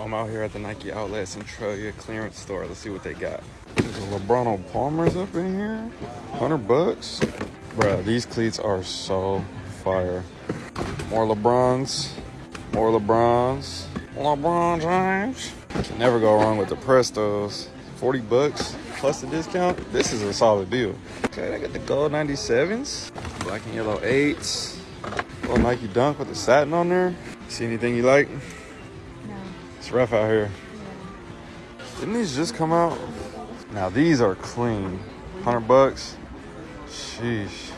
I'm out here at the Nike Outlet Centralia clearance store. Let's see what they got. There's a LeBron Palmer's up in here. 100 bucks. Bruh, these cleats are so fire. More LeBrons. More LeBrons. LeBron James. Can never go wrong with the Prestos. 40 bucks plus the discount. This is a solid deal. Okay, I got the gold 97s. Black and yellow 8s. Little Nike Dunk with the satin on there. See anything you like? It's rough out here. Didn't these just come out? Now these are clean. 100 bucks. Sheesh.